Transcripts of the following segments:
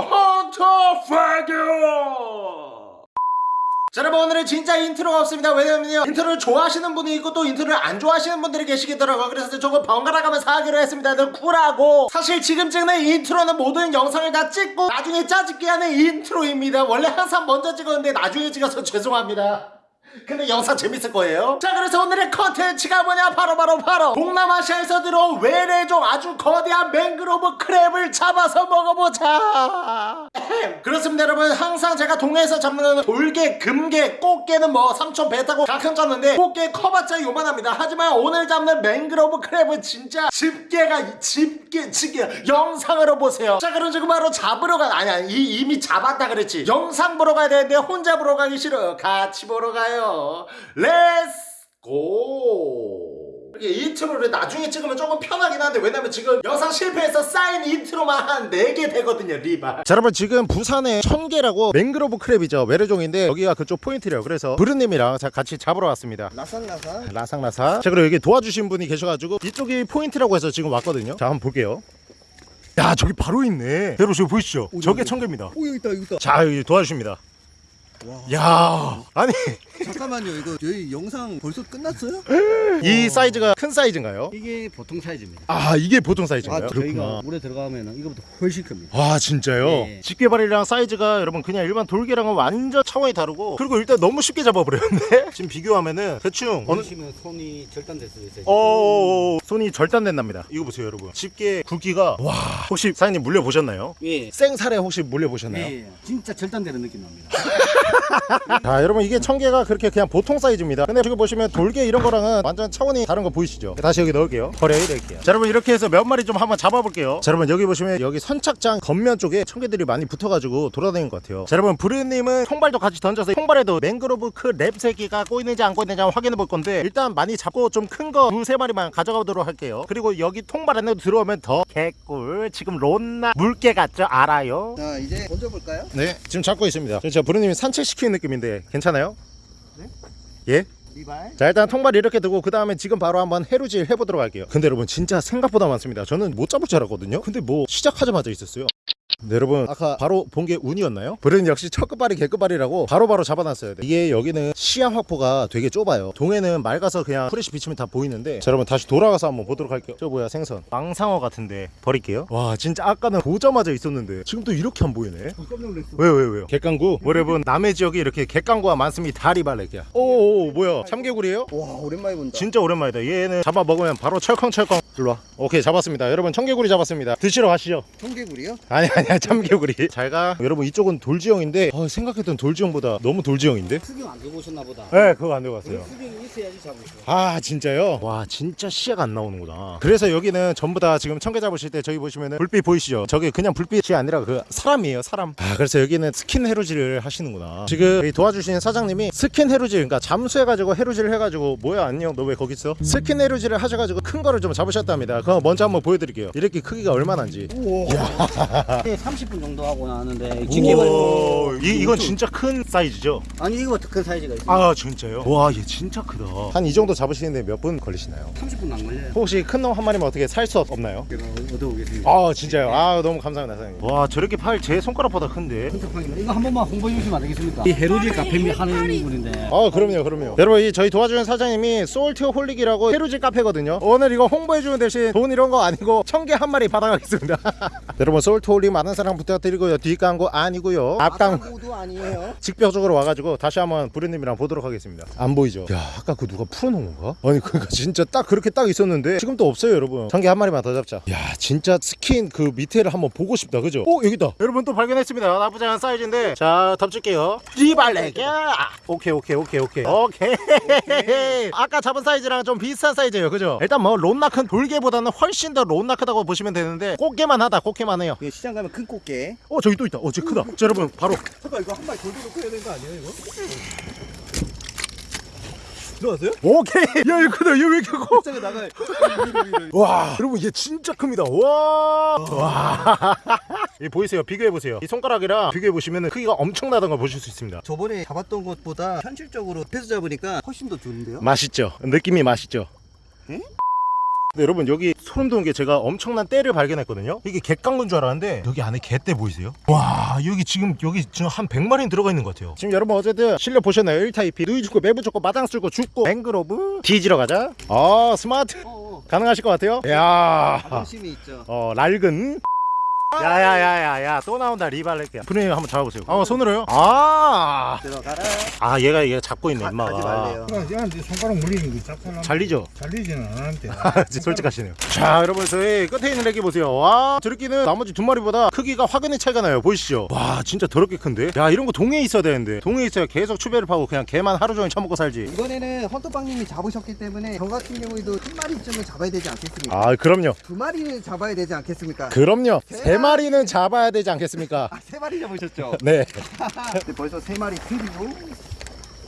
헌터 파교 자 여러분 오늘은 진짜 인트로가 없습니다. 왜냐면요 인트로를 좋아하시는 분이 있고 또 인트로를 안 좋아하시는 분들이 계시겠더라고요. 그래서 조금 번갈아 가면서 하기로 했습니다. 늘 쿨하고. 사실 지금 찍는 인트로는 모든 영상을 다 찍고 나중에 짜집기 하는 인트로입니다. 원래 항상 먼저 찍었는데 나중에 찍어서 죄송합니다 근데 영상 재밌을 거예요? 자 그래서 오늘의 컨텐츠가 뭐냐? 바로 바로 바로, 동남아시아에서 들어온 외래종 아주 거대한 mangrove crab을 잡아서 먹어보자. 그렇습니다 여러분. 항상 제가 동해에서 잡는 돌게 금게 꽃게는 뭐 삼촌 배 타고 가끔 잡는데 꽃게 커봤자 요만합니다. 하지만 오늘 잡는 mangrove crab은 진짜 집게가 집게 집게 영상으로 보세요. 자 그럼 지금 바로 잡으러 가 아니 아니 이, 이미 잡았다 그랬지. 영상 보러 가야 되는데 혼자 보러 가기 싫어요 같이 보러 가요 let's go 이게 인트로를 나중에 찍으면 조금 편하긴 한데 왜냐면 지금 영상 실패해서 쌓인 인트로만 한 4개 되거든요 리바. 자 여러분 지금 부산에 청게라고 mangrove crab이죠. 외래종인데 여기가 그쪽 포인트래요. 그래서 브르님이랑 자, 같이 잡으러 왔습니다. 라상라상. 라상라상. 자 그리고 여기 도와주신 분이 계셔가지고 이쪽이 포인트라고 해서 지금 왔거든요. 자 한번 볼게요. 야 저기 바로 있네. 여러분 저기 보이시죠? 저게 청계입니다. 오 여기 있다 여기 있다. 자 여기 도와주십니다. 와. 야 아니 잠깐만요 이거 저희 영상 벌써 끝났어요? 이 사이즈가 큰 사이즈인가요? 이게 보통 사이즈입니다. 아 이게 보통 사이즈인가요? 아, 저희가 물에 들어가면 이거보다 훨씬 큽니다. 와 진짜요? 네. 집게발이랑 사이즈가 여러분 그냥 일반 돌개랑은 완전 차원이 다르고 그리고 일단 너무 쉽게 잡아버렸는데 지금 비교하면은 대충 어느 어느시면 손이 절단될 수도 있어요. 어 손이 절단된답니다 이거 보세요 여러분 집게 굵기가 와 혹시 사장님 물려보셨나요? 예. 생살에 혹시 물려보셨나요? 예. 진짜 절단되는 느낌 납니다. 자 여러분 이게 청개가 그렇게 그냥 보통 사이즈입니다. 근데 지금 보시면 돌개 이런 거랑은 완전 차원이 다른 거 보이시죠? 다시 여기 넣을게요. 버려야 될게요. 자 여러분 이렇게 해서 몇 마리 좀 한번 잡아볼게요. 자 여러분 여기 보시면 여기 선착장 겉면 쪽에 청개들이 많이 붙어가지고 돌아다니는 것 같아요. 자 여러분 브르님은 통발도 같이 던져서 통발에도 맹그로브 크랩 새끼가 꼬이는지 안 꼬이는지 한번 확인해 볼 건데 일단 많이 잡고 좀 큰 거 두 세 마리만 가져가도록 할게요. 그리고 여기 통발 안에 들어오면 더 개꿀. 지금 론나 물개 같죠? 알아요? 자 이제 던져볼까요? 네 지금 잡고 있습니다. 제가 브르님이 산책 시키는 느낌인데 괜찮아요? 네? 예? 리발 자 일단 통발 이렇게 두고 그 다음에 지금 바로 한번 해루질 해보도록 할게요 근데 여러분 진짜 생각보다 많습니다 저는 못 잡을 줄 알았거든요 근데 뭐 시작하자마자 있었어요 네, 여러분. 아까 바로 본 게 운이었나요? 브르님 역시 첫 끝발이 개끝발이라고 바로바로 잡아놨어야 돼. 이게 여기는 시야 확보가 되게 좁아요. 동해는 맑아서 그냥 플래시 비치면 다 보이는데. 자 여러분 다시 돌아가서 한번 보도록 할게요. 저 뭐야 생선. 망상어 같은데 버릴게요. 와 진짜 아까는 보자마자 있었는데 지금 또 이렇게 안 보이네. 깜짝 놀랐어. 왜요 왜요 왜요? 갯강구. 여러분 남해 지역에 이렇게 갯강구가 많습니다. 다리발레기야 오오 뭐야? 참개구리예요? 와 오랜만에 본다. 진짜 오랜만이다. 얘는 잡아 먹으면 바로 철컹철컹. 일로와. 오케이 잡았습니다. 여러분 청개구리 잡았습니다. 드시러 가시죠. 청개구리요? 아니 아니야 참개구리 잘가? 여러분 이쪽은 돌지형인데 어, 생각했던 돌지형보다 너무 돌지형인데? 수경 안 들고 오셨나 보다. 네 그거 안 들어갔어요. 수경이 있어야지 수. 아 진짜요? 와 진짜 시야가 안 나오는구나. 그래서 여기는 전부 다 지금 청게 잡으실 때 저기 보시면은 불빛 보이시죠? 저게 그냥 불빛이 아니라 그 사람이에요 사람. 아 그래서 여기는 스킨 해루질을 하시는구나. 지금 여기 도와주시는 사장님이 스킨 해루질 그러니까 잠수해가지고 해루질을 해가지고 뭐야 안녕 너 왜 거기 있어? 스킨 해루질을 하셔가지고 큰 거를 좀 잡으셨답니다. 그거 먼저 한번 보여드릴게요. 이렇게 크기가 얼마나인지. 우와 30분 정도 하고 나왔는데. 오, 이, 이건 진짜 큰 사이즈죠? 아니 이거보다 큰 사이즈가 있어요. 아 진짜요? 와 얘 진짜 크다 한 이 정도 잡으시는데 몇 분 걸리시나요? 30분 안 걸려요. 혹시 큰 놈 한 마리만 어떻게 살 수 없나요? 얻어오겠습니다. 아 진짜요? 아 너무 감사합니다 사장님 와 저렇게 팔 제 손가락보다 큰데. 이거 한 번만 홍보해 주시면 안 되겠습니까? 이 해루질 카페 하는 분인데. 아 그럼요 그럼요 여러분 이 저희 도와주는 사장님이 소울티 홀릭이라고 해루질 카페거든요 오늘 이거 홍보해 주는 대신 돈 이런 거 아니고 청개 한 마리 받아가겠습니다 여러분 솔트홀릭 많은 사랑 부탁드리고요 뒷광고 아니고요 앞광고도 아니에요 직접적으로 와가지고 다시 한번 브르님이랑 보도록 하겠습니다 안 보이죠? 야 아까 그 누가 풀어놓은 건가? 아니 그니까 진짜 딱 그렇게 딱 있었는데 지금 또 없어요 여러분 청게 한 마리만 더 잡자 야 진짜 스킨 그 밑에를 한번 보고 싶다 그죠? 오 여기다. 여러분 또 발견했습니다. 나쁘지 않은 사이즈인데. 자 덮칠게요. 리발레끼. 오케이 오케이 오케이 오케이. 오케이. 아까 잡은 사이즈랑 좀 비슷한 사이즈예요 그죠? 일단 뭐 론나큰 돌게보다는 훨씬 더 론나크다고 보시면 되는데 꽃게만 하다 꽃게만 해요. 이게 시장 가면 큰 꽃게. 어 저기 또 있다. 어 저기 크다. 자 여러분 바로. 잠깐 이거 한 마리 돌도 놓고 해야 되는 거 아니에요 이거? 들어왔어요? 오케이. 야 이거 크다. 얘 왜 이렇게 커? 시장에 나가요 와 여러분 얘 진짜 큽니다. 와와. 이 보이세요? 비교해 보세요. 이 손가락이랑 비교해 보시면 크기가 엄청나다는 걸 보실 수 있습니다. 저번에 잡았던 것보다 현실적으로 패스 잡으니까 훨씬 더 좋은데요? 맛있죠? 느낌이 맛있죠? 응? 근데 여러분 여기 소름 돋는 게 제가 엄청난 때를 발견했거든요. 이게 갯강군 줄 알았는데 여기 안에 개떼 보이세요? 와 여기 지금 여기 지금 한 100마리는 들어가 있는 것 같아요. 지금 여러분 어쨌든 실력 보셨나요? 1타2피. 누이 죽고 매부 죽고 마당 쓸고 죽고 맹그로브 뒤지러 가자. 아 스마트. 어, 가능하실 것 같아요? 야. 자존심이 있죠. 어 낡은 야야야야야 또 나온다 리발레끼야 프레임 한번 잡아보세요 어 손으로요? 아, 들어가라. 아 얘가 얘가 잡고 있네 가- 임마가 가지 말래요. 얘한테 손가락 물리는 거 잡고 잘리죠? 잘리지는 않았대. 솔직하시네요 자 여러분 저희 끝에 있는 애기 보세요 와 저렇게는 나머지 두 마리보다 크기가 확연히 차이가 나요 보이시죠 와 진짜 더럽게 큰데 야 이런 거 동해에 있어야 되는데 동해에 있어야 계속 추배를 파고 그냥 개만 하루 종일 처먹고 살지 이번에는 헌터빵님이 잡으셨기 때문에 저 같은 경우에도 한 마리쯤은 잡아야 되지 않겠습니까? 아 그럼요 두 마리는 잡아야 되지 않겠습니까? 그럼요 세 마리는 잡아야 되지 않겠습니까? 아, 세 마리 잡으셨죠? 네. 근데 벌써 세 마리 틀리고.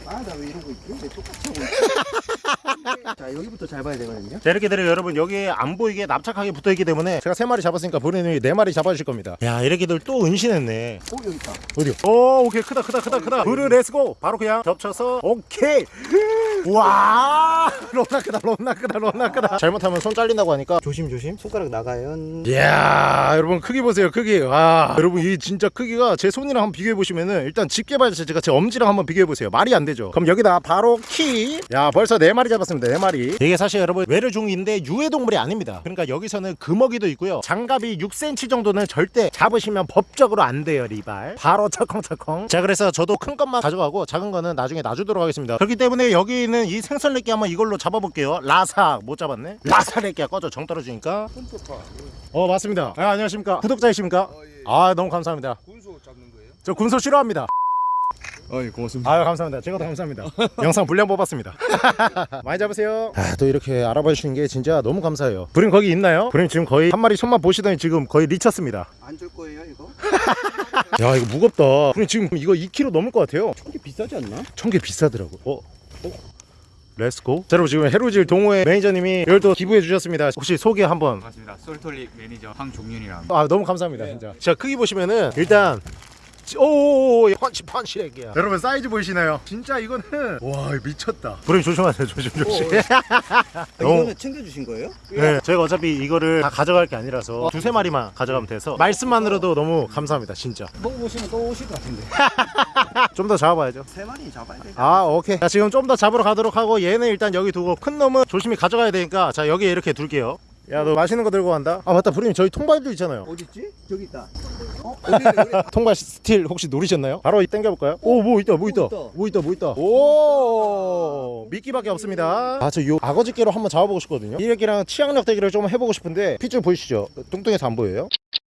아나 왜 이러고 있지? 왜 똑같이 하고 있지? 자 여기부터 잘 봐야 되거든요. 자 이렇게 되면 여러분 여기에 안 보이게 납작하게 붙어있기 때문에 제가 세 마리 잡았으니까 본인이 네 마리 잡아주실 겁니다. 야 이렇게들 또 은신했네. 오 여기 있다. 어디요? 오 오케이. 크다 크다 크다 크다. 브르 let's go. 바로 그냥 겹쳐서. 오케이 와 론나 크다 론나 크다 론나 크다. 잘못하면 손 잘린다고 하니까. 조심 조심. 손가락 나가요. 이야 여러분 크기 보세요 크기. 와 여러분 이 진짜 크기가 제 손이랑 한번 비교해 보시면은 일단 집게발 자체가 제 엄지랑 한번 비교해 보세요. 말이 안 되죠. 그럼 여기다 바로 키 야 벌써 네 마리 잡았습니다 네 마리. 이게 사실 여러분 외래종인데 유해동물이 아닙니다. 그러니까 여기서는 금어기도 있고요. 장갑이 6cm 정도는 절대 잡으시면 법적으로 안 돼요 리발. 바로 철컹철컹. 자 그래서 저도 큰 것만 가져가고 작은 거는 나중에 놔주도록 하겠습니다. 그렇기 때문에 여기 있는 이 생선레끼 한번 이걸로 잡아볼게요 라삭 못 잡았네 라삭레끼야 꺼져 정 떨어지니까 어 맞습니다. 아, 안녕하십니까 구독자이십니까? 아 너무 감사합니다. 군소 잡는 거예요? 저 군소 싫어합니다. 아, 예, 고맙습니다. 아유 감사합니다. 제가 더 감사합니다. 영상 분량 뽑았습니다. 많이 잡으세요. 아, 또 이렇게 알아봐 주시는 게 진짜 너무 감사해요. 브르님 거기 있나요? 브르님 지금 거의 한 마리 손만 보시더니 지금 거의 리쳤습니다. 안 줄 거예요 이거? 야 이거 무겁다. 브르님 지금 이거 2kg 넘을 것 같아요. 이게 비싸지 않나? 청게 비싸더라고. 어? 어? let's go 자 여러분 지금 해루질 동호회 매니저님이 이걸 또 기부해 주셨습니다. 혹시 소개 한번. 반갑습니다. 솔트홀릭 매니저 황종윤이랑 아 너무 감사합니다 진짜. 자 크기 보시면은 일단 오오오 펀치 펀치 렉이야. 여러분 사이즈 보이시나요? 진짜 이거는 와 미쳤다. 브르님 조심하세요 조심 조심. 아, 이거는 챙겨주신 거예요? 네 저희가 어차피 이거를 다 가져갈 게 아니라서 두세 마리만 가져가면 돼서 말씀만으로도 너무 감사합니다 진짜. 먹어보시면 또 오실 것 같은데. 좀 더 잡아봐야죠. 세 마리 잡아야 돼. 아 오케이. 자 지금 좀 더 잡으러 가도록 하고 얘는 일단 여기 두고 큰 놈은 조심히 가져가야 되니까 자 여기 이렇게 둘게요 야 너 맛있는 거 들고 간다 아 맞다 브르님 저희 통발도 있잖아요 어딨지? 저기 있다 어? 어디 여기 통발 스틸 혹시 노리셨나요? 바로 당겨볼까요? 오 뭐 있다 뭐 있다. 뭐 있다 뭐 있다 오 미끼밖에 없습니다 아 저요 악어집게로 한번 잡아보고 싶거든요 이 얘기랑 치악력 대결을 좀 해보고 싶은데 핏줄 보이시죠? 뚱뚱해서 안 보여요?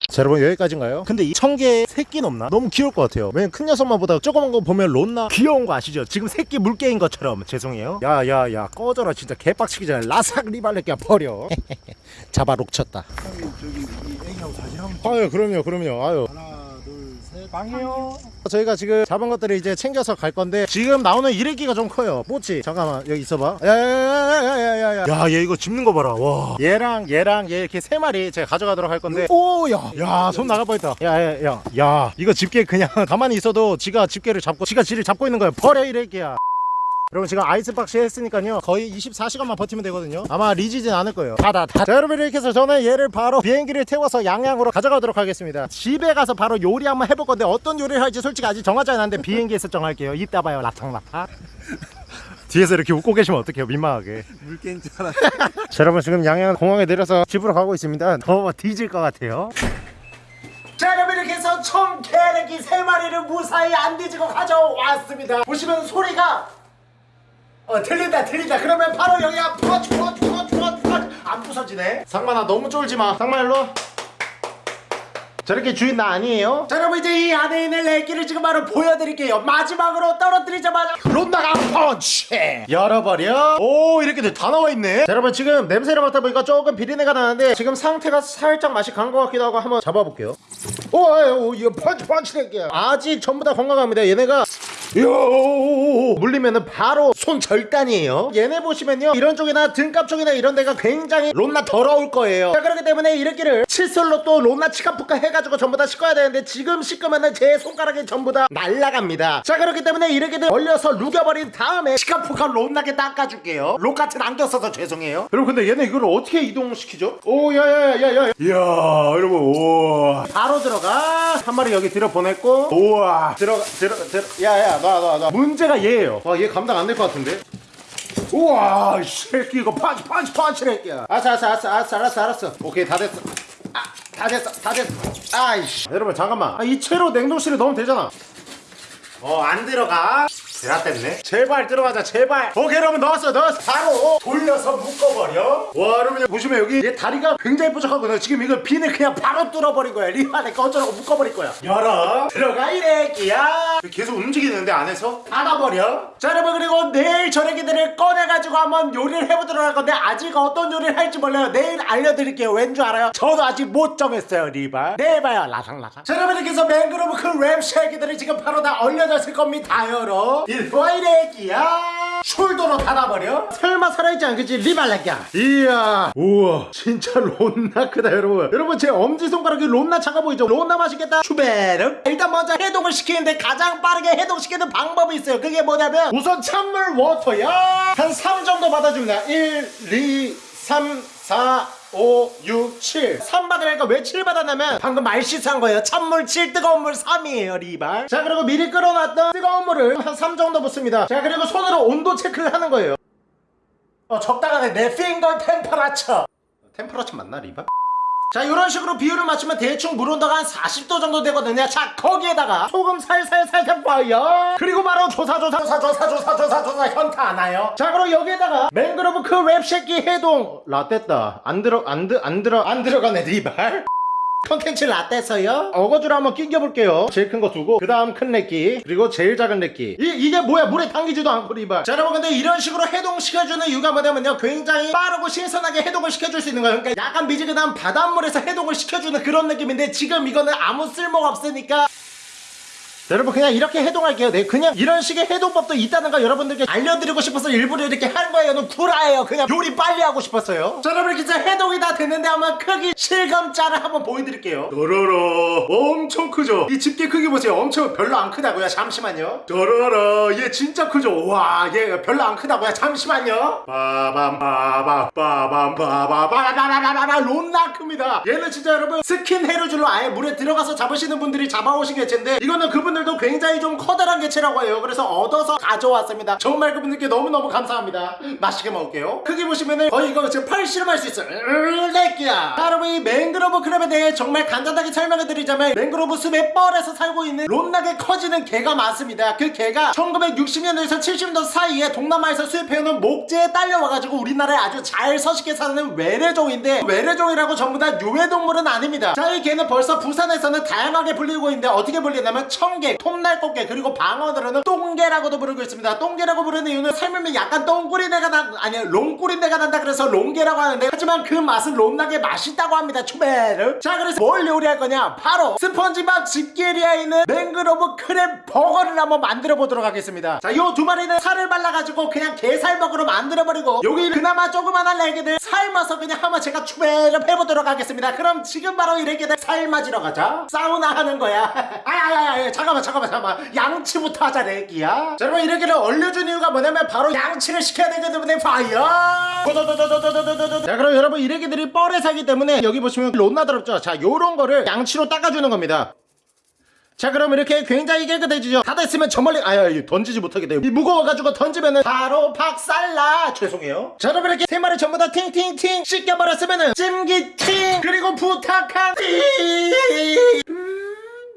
자 여러분 여기까지인가요? 근데 이 청게 새끼는 없나? 너무 귀여울 것 같아요. 왜냐면 큰 녀석만 보다 조그만 거 보면 론나 귀여운 거 아시죠? 지금 새끼 물개인 것처럼. 죄송해요. 야야야 꺼져라 진짜. 개빡치기 전에 라삭 리발레끼야 버려. 잡아 록쳤다. 저기 이 애기하고 사진 한번. 아유 그럼요 그럼요. 아유. 하나, 둘, 셋. 방이요. 저희가 지금 잡은 것들을 이제 챙겨서 갈 건데 지금 나오는 일회기가 좀 커요. 뽀치 잠깐만 여기 있어봐. 야야야야야야야 야 얘 이거 짚는 거 봐라. 와. 얘랑 얘랑 얘 이렇게 세 마리 제가 가져가도록 할 건데. 오야 야 손 나갈 뻔했다. 야야야. 야 이거 집게 그냥 가만히 있어도 지가 집게를 잡고 지가 지를 잡고 있는 거야. 버려 일회기야 여러분 지금 아이스박스 했으니까요. 거의 24시간만 버티면 되거든요. 아마 리지진 않을 거예요. 다다 다. 자 여러분 이렇게 해서 저는 얘를 바로 비행기를 태워서 양양으로 가져가도록 하겠습니다. 집에 가서 바로 요리 한번 해볼 건데 어떤 요리를 할지 솔직히 아직 정하지 않았는데 비행기에서 정할게요. 이따 봐요 라탕라탕. 뒤에서 이렇게 웃고 계시면 어떡해요 민망하게. 물개인 줄 알았어. 자 여러분 지금 양양 공항에 내려서 집으로 가고 있습니다. 더워 뒤질 것 같아요. 자 여러분 이렇게 해서 총 개래기 세 마리를 무사히 안 뒤지고 가져왔습니다. 보시면 소리가 어 들린다 들린다. 그러면 바로 여기가 펀치 펀치 펀치 펀치 펀치 안 부서지네. 상만아 너무 쫄지마. 상만 일로 와. 저렇게 주인 나 아니에요? 자 여러분 이제 이 안에 있는 렉기를 지금 바로 보여드릴게요. 마지막으로 떨어뜨리자마자. 론다가 펀치! 열어버려. 오 이렇게 돼. 다 나와있네. 자 여러분 지금 냄새를 맡아보니까 조금 비린내가 나는데 지금 상태가 살짝 맛이 간 것 같기도 하고 한번 잡아볼게요 오, 오 이거 펀치 펀치 렉기야 아직 전부 다 건강합니다. 얘네가 요 물리면은 바로 손 절단이에요. 얘네 보시면요 이런 쪽이나 등갑 쪽이나 이런 데가 굉장히 론나 더러울 거예요. 자 그렇기 때문에 이렇게를 칫솔로 또 론나 치카푸카 해가지고 전부 다 씻어야 되는데 지금 씻으면은 제 손가락이 전부 다 날라갑니다. 자 그렇기 때문에 이렇게들 얼려서 녹여버린 다음에 치카푸카 론나게 닦아줄게요. 록 같은 안경 써서 죄송해요. 여러분 근데 얘네 이걸 어떻게 이동시키죠? 오 야야야야야. 이야 여러분 우와. 바로 들어가 한 마리 여기 들여 보냈고. 우와. 들어가 들어 들어. 야야 놔 놔 놔. 문제가 얘예요. 와 얘 감당 안 될 것 같은데? 우와 이 새끼 이거 펀치 펀치 펀치래 야. 알았어 알았어 알았어 알았어 알았어 알았어. 오케이 다 됐어. 아, 다 됐어 다 됐어. 아이씨. 여러분 잠깐만. 아, 이 채로 냉동실에 넣으면 되잖아. 어 안 들어가 드라땠네. 제발 들어가자 제발. 오케이 여러분 넣었어 넣었어. 바로 돌려서 묶어버려. 와 여러분 보시면 여기 얘 다리가 굉장히 뾰족하거든요 지금 이거 비닐 그냥 바로 뚫어버린 거야. 리안에 꺼져라고 묶어버릴 거야. 열어. 들어가 이 애기야. 계속 움직이는데 안에서 닫아버려. 자 여러분 그리고 내일 저녁 얘들을 꺼내가지고 한번 요리를 해보도록 할 건데 아직 어떤 요리를 할지 몰라요. 내일 알려드릴게요. 왠 줄 알아요? 저도 아직 못 정했어요 리발. 내일 봐요. 라상라상 자 여러분 이렇게 해서 맹그로브 crab 쉐기들이 지금 바로 다 얼려졌을 겁니다 여러 일로와 이래기야. 숄더로 닫아버려. 설마 살아있지 않겠지 리발렉야. 이야 우와 진짜 론나 크다 여러분. 여러분 제 엄지손가락이 론나 작아 보이죠? 론나 맛있겠다. 추베르. 일단 먼저 해동을 시키는데 가장 빠르게 해동시키는 방법이 있어요. 그게 뭐냐면 우선 찬물 워터야. 한 3 정도 받아줍니다 1 2 3 4 5, 6, 7 3 받으니까 왜 7 받았냐면? 방금 말 실수한 거예요. 찬물 7 뜨거운 물 3이에요 리발. 자 그리고 미리 끓여놨던 뜨거운 물을 한 3 정도 붓습니다. 자 그리고 손으로 온도 체크를 하는 거예요. 어 적당하네 내 finger temperature. temperature 맞나 리발? 자 이런 식으로 비율을 맞추면 대충 물 온도가 한 40도 정도 되거든요. 자 거기에다가 소금 살살 살짝 봐요 그리고 바로 조사 조사 조사 조사 조사 조사 조사 현타 안 와요? 자 그럼 여기에다가 맹그로브 crab 새끼 해동. 라떼다. 안 들어 안, 들, 안 들어 안 들어가네 리발 컨텐츠 라떼서요? 어거지로 한번 낑겨볼게요. 제일 큰 거 두고 그 다음 큰 렉기 그리고 제일 작은 렉기 이, 이게 뭐야? 물에 담기지도 않고 리발. 자 여러분 근데 이런 식으로 해동시켜주는 이유가 뭐냐면요. 굉장히 빠르고 신선하게 해동을 시켜줄 수 있는 거예요. 그러니까 약간 미지근한 바닷물에서 해동을 시켜주는 그런 느낌인데 지금 이거는 아무 쓸모가 없으니까 여러분 그냥 이렇게 해동할게요. 네 그냥 이런 식의 해동법도 있다는 거 여러분들께 알려드리고 싶어서 일부러 이렇게 하는 거예요. 는 구라예요. 그냥 요리 빨리 하고 싶었어요. 자 여러분 진짜 해동이 다 됐는데 한번 크기 실감자를 한번 보여드릴게요. 도로로. 엄청 크죠? 이 집게 크기 보세요. 엄청 별로 안 크다고요. 잠시만요. 도로로. 얘 진짜 크죠? 와 얘 별로 안 크다고요. 잠시만요. 빠밤 빠밤 빠밤 빠밤 빠바바바바바 론나 큽니다. 얘는 진짜 여러분 스킨 해루질로 아예 물에 들어가서 잡으시는 분들이 잡아오신 개체인데 이거는 그분 들도 굉장히 좀 커다란 개체라고 해요. 그래서 얻어서 가져왔습니다. 정말 그분들께 너무너무 감사합니다. 맛있게 먹을게요. 크기 보시면은 거의 이거 지금 팔씨름할 수 있어요. 으레끼야 자, 여러분 이 맹그로브 crab에 대해 정말 간단하게 설명해 드리자면 맹그로브 숲의 뻘에서 살고 있는 론나게 커지는 게가 많습니다 그 게가 1960년대에서 70년대 사이에 동남아에서 수입해오는 목재에 딸려와가지고 우리나라에 아주 잘 서식해 사는 외래종인데 외래종이라고 전부 다 유해동물은 아닙니다 자 이 게는 벌써 부산에서는 다양하게 불리고 있는데 어떻게 불리냐면 청게, 톱날꽃게 그리고 방언으로는 똥게라고도 부르고 있습니다. 똥게라고 부르는 이유는 삶으면 약간 똥꾸리내가 난 아니 롱꾸리내가 난다 그래서 롱게라고 하는데 하지만 그 맛은 론나게 맛있다고 합니다 추베르. 자 그래서 뭘 요리할 거냐? 바로 스펀지밥 집게리아에 있는 맹그로브 crab 버거를 한번 만들어 보도록 하겠습니다. 자요 두 마리는 살을 발라가지고 그냥 게살버거로 만들어버리고 여기 그나마 조그만한 날개들 삶아서 그냥 한번 제가 추베르 해보도록 하겠습니다. 그럼 지금 바로 이 날개들 삶아지러 가자. 사우나 하는 거야. 아야야야 잠깐만 잠깐만 잠깐만 잠깐만. 양치부터 하자 내기야. 여러분 이렇게를 얼려준 이유가 뭐냐면 바로 양치를 시켜야 되기 때문에 fire! 자 그럼 여러분 이래기들이 뻘에 살기 때문에 여기 보시면 롯나 더럽죠? 자 요런 거를 양치로 닦아주는 겁니다. 자 그럼 이렇게 굉장히 깨끗해지죠? 다 됐으면 저 멀리 아유 던지지 못하게 돼요 이 무거워가지고 던지면은 바로 박살나! 죄송해요. 자 여러분 이렇게 세 마리 전부 다 팅팅팅 씻겨버렸으면은 찜기팅! 그리고 부탁한 띵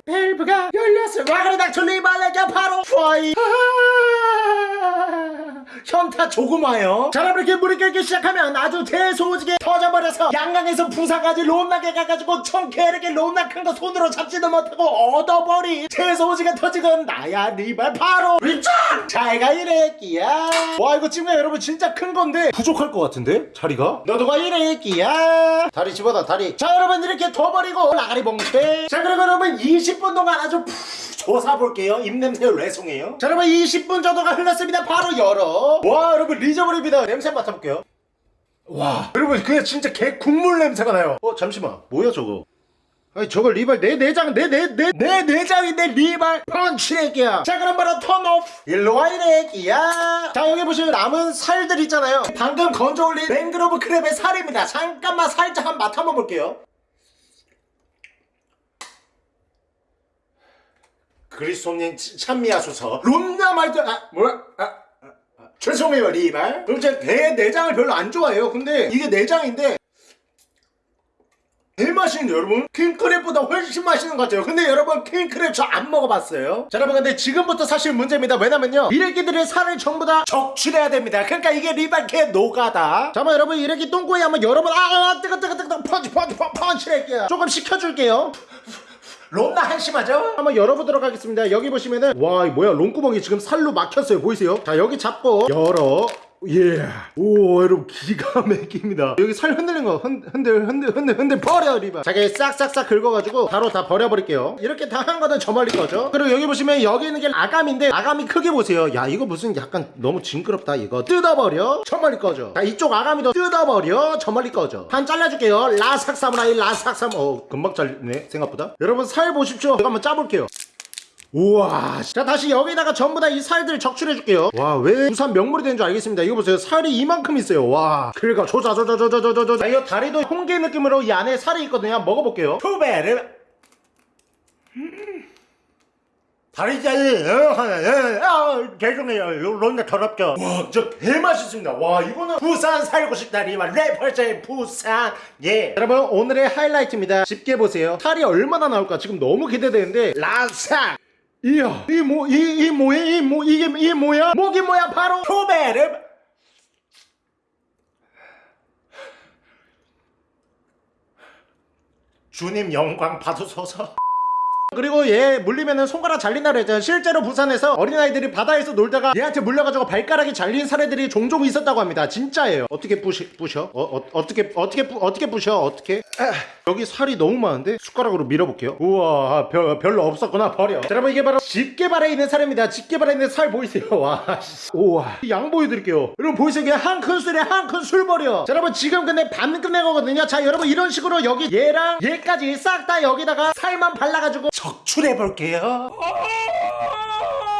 밸브가 열렸어. 와 그래 닥쳐 리발레가 바로 파이. 현타 조그마요. 자 이렇게 물이 끓기 시작하면 아주 대소지게 터져버려서 양강에서 부사까지 론나게 가가지고 청캐르게 론나 큰 거 손으로 잡지도 못하고 얻어버리 대소지가 터지건 나야 리발 바로 위짱 잘가 이래끼야. 와 이거 지금 여러분. 진짜 큰 건데. 부족할 것 같은데 자리가? 너도가 이래끼야. 다리 집어다 다리. 자 여러분 이렇게 둬버리고 나가리 봉쇄 자 그리고 여러분 20분 동안 아주 푹 조사 볼게요. 입냄새 레송이에요. 자 여러분 20분 정도가 흘렀습니다. 바로 열어. 와 여러분 리저블입니다. 냄새 맡아볼게요. 와 여러분 그냥 진짜 게 국물 냄새가 나요. 어 잠시만. 뭐야 저거? 아니 저거 리발 내 내장 내 내 내 내 내장인데 리발 펀치레기야. 자 그럼 바로 turn off. 일로와 이래기야. 자 여기 보시면 남은 살들 있잖아요. 방금 건져 올린 맹그로브 crab의 살입니다. 잠깐만 살짝 한 맛 한번 볼게요 그리스도님 찬미하소서. 롬나 말들 아 뭐야? 아, 아, 아, 죄송해요 리발 제가 내 내장을 별로 안 좋아해요. 근데 이게 내장인데 제일 맛있는데 여러분? 킹크랩보다 훨씬 맛있는 것 같아요. 근데 여러분 킹크랩 저 안 먹어봤어요. 자 여러분 근데 지금부터 사실 문제입니다. 왜냐면요 이래기들의 살을 전부 다 적출해야 됩니다. 그러니까 이게 리발 개 노가다. 자 한번 여러분 이래기 똥꼬에 한번 여러분 아, 아 뜨거 뜨거 뜨거 펀치 펀치 펀치 펀치랄게요. 조금 식혀줄게요 롬나 한심하죠? 한번 열어보도록 하겠습니다 여기 보시면은 와이 뭐야 롱구멍이 지금 살로 막혔어요 보이세요? 자 여기 잡고 열어 예. 오 여러분 기가 막힙니다. 여기 살 흔들린 거 흔, 흔들 흔들 흔들 흔들 버려 리바 자기 싹싹싹 긁어가지고 바로 다 버려버릴게요. 이렇게 다 한 거는 저 멀리 거죠. 그리고 여기 보시면 여기 있는 게 아감인데 아감이 크게 보세요. 야 이거 무슨 약간 너무 징그럽다 이거. 뜯어버려 저 멀리 거죠. 자 이쪽 아감이도 뜯어버려 저 멀리 거죠. 한 잘라줄게요. 라삭 사무라이 라삭 사무 어 금방 잘리네 생각보다. 여러분 살 보십시오. 제가 한번 짜볼게요 우와 자 다시 여기다가 전부 다 이 살들 적출해 줄게요. 와 왜 부산 명물이 되는 줄 알겠습니다. 이거 보세요. 살이 이만큼 있어요. 와 그러니까 조자 조자 조자 조자 조자 이 다리도 홍게 느낌으로 이 안에 살이 있거든요. 한번 먹어볼게요. 투베르. 다리 짜리 아, 죄송해요. 론나 더럽죠? 와저 개맛있습니다. 와 이거는 부산 살고 싶다 리만 래퍼의 부산. 예. 여러분 오늘의 하이라이트입니다. 집게 보세요. 살이 얼마나 나올까 지금 너무 기대되는데 라삭 이야 이뭐이 이 뭐야 이 뭐 이게 이 뭐야 목이 뭐야 바로? 투베르 주님 영광 받으소서 그리고 얘 물리면은 손가락 잘린다 그랬잖아요 실제로 부산에서 어린아이들이 바다에서 놀다가 얘한테 물려가지고 발가락이 잘린 사례들이 종종 있었다고 합니다 진짜예요 어떻게 부시, 부셔? 어, 어, 어떻게 어떻게 부, 어떻게 부셔? 어떻게? 아, 여기 살이 너무 많은데 숟가락으로 밀어볼게요 우와 별, 별로 없었구나 버려 자, 여러분 이게 바로 집게발에 있는 살입니다 집게발에 있는 살 보이세요? 와 씨. 우와 양 보여드릴게요 여러분 보이세요 이게 한 큰 술에 한 큰 술 버려 자 여러분 지금 근데 반 끝낸 거거든요 자 여러분 이런 식으로 여기 얘랑 얘까지 싹 다 여기다가 살만 발라가지고 적출해 볼게요.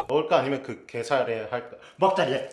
먹을까? 아니면 그 게살에 할까? 먹자 얘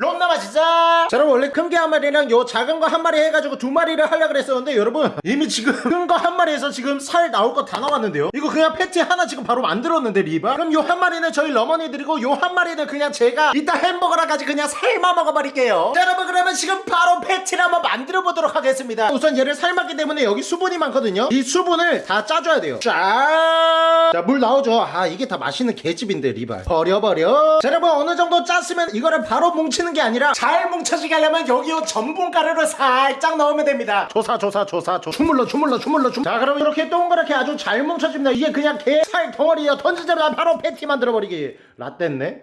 롬나마 진짜 자 여러분 원래 큰 게 한 마리랑 요 작은 거 한 마리 해가지고 두 마리를 하려고 그랬었는데 여러분 이미 지금 큰 거 한 마리에서 지금 살 나올 거 다 나왔는데요. 이거 그냥 패티 하나 지금 바로 만들었는데 리바? 그럼 요 한 마리는 저희 러머니 드리고 요 한 마리는 그냥 제가 이따 햄버거랑 같이 그냥 살만 먹어버릴게요. 자 여러분 그러면 지금 바로 패티를 한번 만들어 보도록 하겠습니다. 우선 얘를 삶았기 때문에 여기 수분이 많거든요. 이 수분을 다 짜줘야 돼요. 짠자물 나오죠. 아 이게 다 맛있는 개집인데 리발 버려버려. 자 여러분 어느 정도 짰으면 이거를 바로 뭉치는 게 아니라 잘 뭉쳐지게 하려면 여기 요 전분 가루를 살짝 넣으면 됩니다. 조사 조사 조사 조 주물러 주물러 주물러 주자 그럼 이렇게 동그랗게 아주 잘 뭉쳐집니다. 이게 그냥 개살 덩어리야 던지자마자 바로 패티 만들어버리기. 라떼네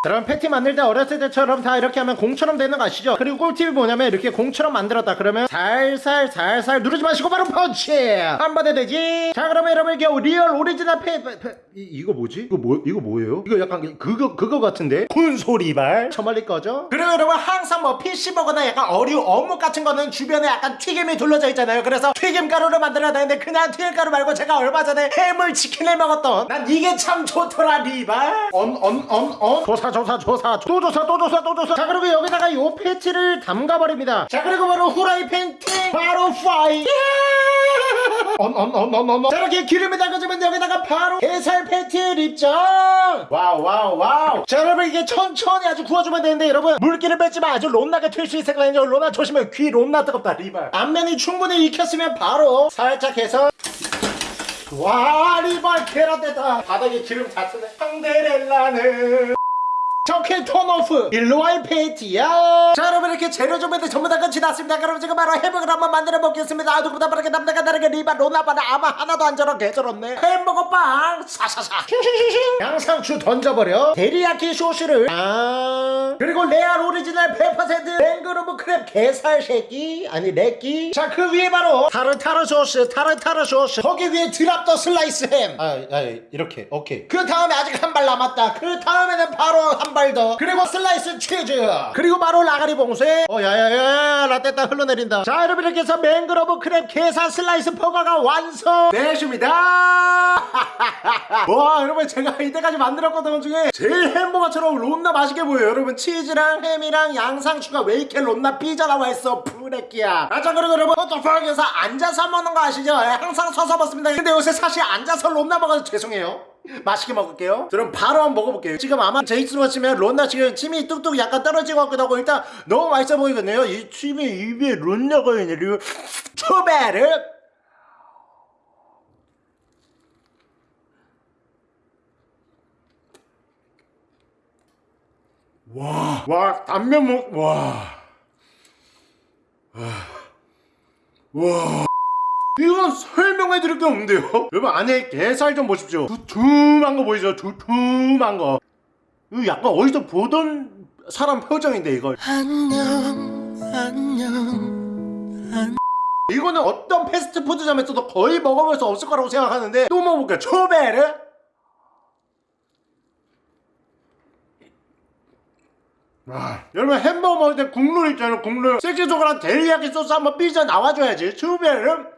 그럼 패티 만들 때 어렸을 때처럼 다 이렇게 하면 공처럼 되는 거 아시죠? 그리고 꿀팁이 뭐냐면 이렇게 공처럼 만들었다. 그러면 살살 살살 누르지 마시고 바로 펀치! 한 번에 되지? 자 그러면 여러분 이게 real 오리지널 패, 패, 패 이, 이거 뭐지? 이거 뭐 이거 뭐예요? 이거 약간 그거 그거 같은데? 군소리발 저 멀리 거죠? 그리고 여러분 항상 뭐 fish버거나 약간 어류 어묵 같은 거는 주변에 약간 튀김이 둘러져 있잖아요. 그래서 튀김 가루를 만들어야 되는데 그냥 튀김가루 말고 제가 얼마 전에 해물 치킨을 먹었던. 난 이게 참 좋더라 리발. 언언언언 조사 조사 조사 또 조사 또 조사 또 조사. 자 그리고 여기다가 요 패티를 담가버립니다. 자 그리고 바로 후라이팬 팅 바로 fire. 언언언언언. 자 이렇게 기름이 담가지면 여기다가 바로 게살 패티를 입장. wow wow wow. 자 여러분 이게 천천히 아주 구워주면 되는데 여러분 물기를 뺐지만 아주 롬나게 튈 수 있을거든요. 롬나 조심해. 귀 롬나 뜨겁다 리발. 앞면이 충분히 익혔으면 바로 살짝 해서. 와 리발 계란됐다. 바닥에 기름 다 쓰네. 황데렐라는 적해 턴오프. 일로와이 페이티야. 자 여러분 이렇게 재료 준비들 전부 다 끝이 났습니다. 그럼 지금 바로 해먹을 한번 만들어 먹겠습니다. 아 누구보다 빠르게 남자가 다르게 리바 로나바나 아마 하나도 안 저런 개저렇네. 햄버거 빵 사사사 양상추 던져버려. 데리야키 소스를. 아. 그리고 레알 오리지널 100% 맹그로브 크랩 게살 새끼. 아니 레끼. 자그 위에 바로 타르타르 소스 타르타르 소스. 거기 위에 드랍더 슬라이스 햄. 아, 아 이렇게. 오케이. 그 다음에 아직 한 발 남았다. 그 다음에는 바로 한발 더 그리고 슬라이스 치즈. 그리고 바로 라가리 봉쇄. 어 야야야 라떼따 흘러내린다. 자 여러분 이렇게 해서 맹그로브 crab 게살 슬라이스 버거가 완성되십니다. 와 여러분 제가 이때까지 만들었던 것 중에 제일 햄버거처럼 론나 맛있게 보여요. 여러분 치즈랑 햄이랑 양상추가 왜 이렇게 론나 삐져나와 있어? 푸레끼야. 아자 그리고 여러분 포토파크에서 앉아서 먹는 거 아시죠? 예, 항상 서서 먹습니다. 근데 요새 사실 앉아서 론나 먹어서 죄송해요 맛있게 먹을게요. 그럼 바로 한번 먹어볼게요. 지금 아마 제이스로 치면 론나 지금 침이 뚝뚝 약간 떨어진 것 같기도 하고 일단 너무 맛있어 보이거든요. 이 침이 입에 론나가 있네요 초베르. 와, 와, 단면 먹, 와. 와. 이건 설명해 드릴 게 없는데요? 여러분 안에 게살 좀 보십시오. 두툼한 거 보이죠? 두툼한 거. 이거 약간 어디서 보던 사람 표정인데 이걸. 이거는 어떤 패스트푸드점에서도 거의 먹어볼 수 없을 거라고 생각하는데 또 먹어볼게요. 초베르. 와, 여러분 햄버거 먹을 때 국물 있잖아요 국물 섹시조그란 데리야끼 소스 한번 삐져 나와줘야지 추베르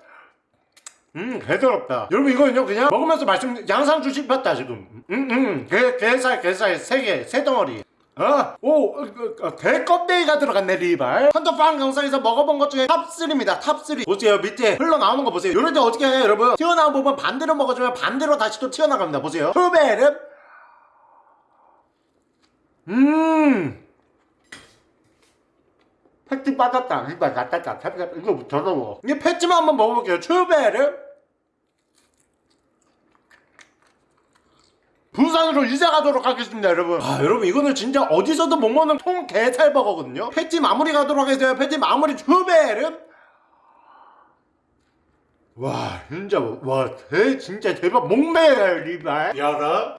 음 개더럽다. 여러분 이거는요 그냥 먹으면서 말씀 양상추 씹혔다 지금. 음음 게, 게살 게살 세개세 덩어리. 어? 오, 어, 어, 개껍데기가 들어갔네 리발. 헌터빵 영상에서 먹어본 것 중에 top3입니다 top3 보세요 밑에 흘러나오는 거 보세요. 이럴 때 어떻게 해요 여러분? 튀어나온 부분 반대로 먹어주면 반대로 다시 또 튀어나갑니다 보세요. 추베르 음 패티 빠졌다. 이거 낫다. 이거 더러워. 이게 패티만 한번 먹어볼게요. 추베르. 부산으로 이사 가도록 하겠습니다, 여러분. 아, 여러분 이거는 진짜 어디서도 못 먹는 통 게살 버거거든요. 패티 마무리 가도록 하겠습니다. 패티 마무리 추베르. 와, 진짜 와, 대 진짜 대박 목매요, 리발. 야라.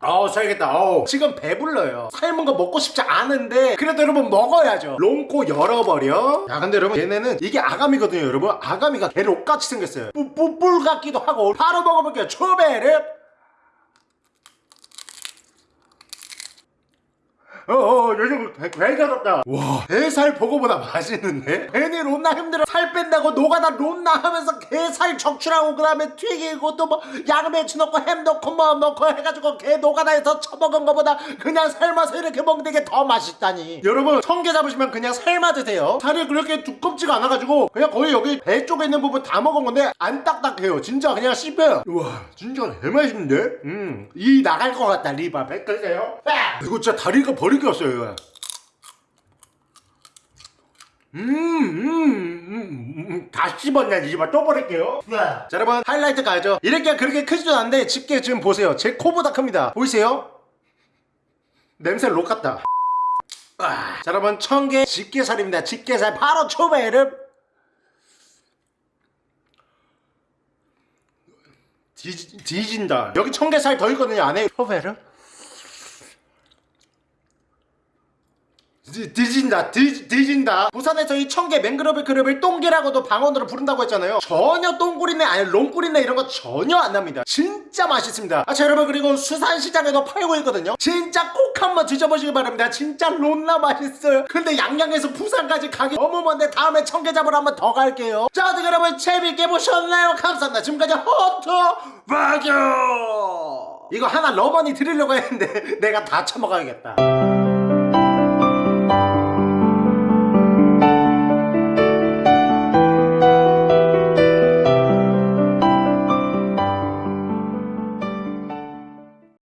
아우 살겠다. 아우. 지금 배불러요. 삶은 거 먹고 싶지 않은데 그래도 여러분 먹어야죠. 롱코 열어버려. 야 근데 여러분 얘네는 이게 아가미거든요 여러분. 아가미가 개록같이 생겼어요. 뿔뿔 같기도 하고 바로 먹어볼게요. 초베르 어어 요즘 배가럽다. 와 게살 버거보다 맛있는데? 괜히 론나 힘들어. 살 뺀다고 노가다 론나 하면서 게살 적출하고 그 다음에 튀기고 또 뭐 양배추 넣고 햄 넣고 뭐 넣고 해가지고 게 노가다에서 처먹은 거보다 그냥 삶아서 이렇게 먹는 게 더 맛있다니. 여러분 청게 잡으시면 그냥 삶아 드세요. 살이 그렇게 두껍지가 않아가지고 그냥 거의 여기 배 쪽에 있는 부분 다 먹은 건데 안 딱딱해요. 진짜 그냥 씹혀요. 우와 진짜 개맛있는데? 음이 나갈 것 같다 리바. 뺏으세요. 이거 진짜 다리가 버릴 게 없어요 이거 음, 음, 다 씹었냐, 이집아 또 버릴게요. 자, 여러분, 하이라이트 가죠. 이렇게 그렇게 크지도 않은데, 집게 지금 보세요. 제 코보다 큽니다. 보이세요? 냄새 록 같다. 아, 자, 여러분, 청개 집게살입니다. 집게살 바로 초베르. 뒤, 뒤진다. 여기 청개살 더 있거든요, 안에. 초베르? 뒤, 뒤진다 뒤, 뒤진다. 부산에서 이 청개 맹그로브 그룹을 똥개라고도 방언으로 부른다고 했잖아요. 전혀 똥꿀이네 아니 롱꿀이네 이런 거 전혀 안 납니다. 진짜 맛있습니다. 아자 여러분 그리고 수산시장에도 팔고 있거든요. 진짜 꼭 한번 드셔보시기 바랍니다. 진짜 론나 맛있어요. 근데 양양에서 부산까지 가기 너무 먼데 다음에 청개 잡으러 한번 더 갈게요. 자 어떻게 여러분 재밌게 보셨나요? 감사합니다. 지금까지 허트 바교 이거 하나 러버니 드리려고 했는데 내가 다 처먹어야겠다